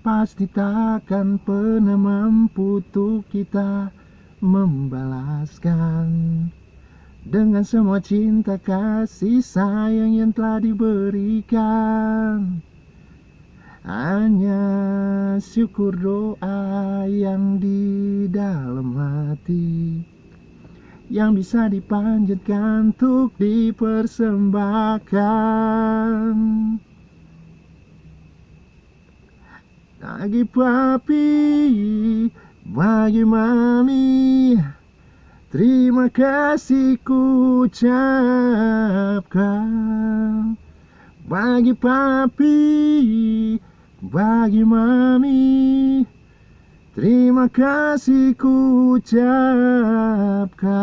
Pasti takkan pernah mampu untuk kita membalaskan. Dengan semua cinta kasih sayang yang telah diberikan. Hanya syukur doa yang di dalam hati. Yang bisa dipanjatkan untuk dipersembahkan Bagi papi, bagi mami Terima kasih ku ucapkan. Bagi papi, bagi mami Terima kasih ku ucapkan